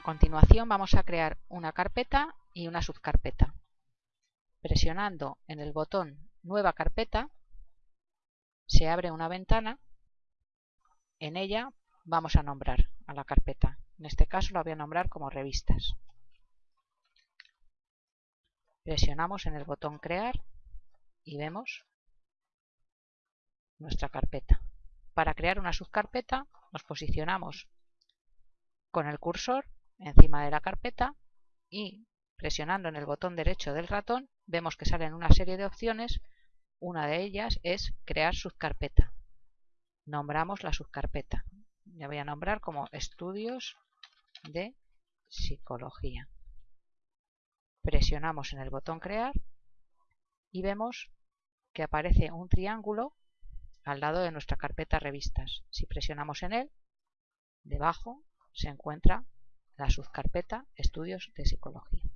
A continuación vamos a crear una carpeta y una subcarpeta. Presionando en el botón Nueva carpeta se abre una ventana. En ella vamos a nombrar a la carpeta. En este caso la voy a nombrar como revistas. Presionamos en el botón Crear y vemos nuestra carpeta. Para crear una subcarpeta nos posicionamos con el cursor encima de la carpeta y presionando en el botón derecho del ratón vemos que salen una serie de opciones. Una de ellas es crear subcarpeta. Nombramos la subcarpeta. Ya voy a nombrar como estudios de psicología. Presionamos en el botón crear y vemos que aparece un triángulo al lado de nuestra carpeta revistas. Si presionamos en él, debajo se encuentra la subcarpeta Estudios de Psicología.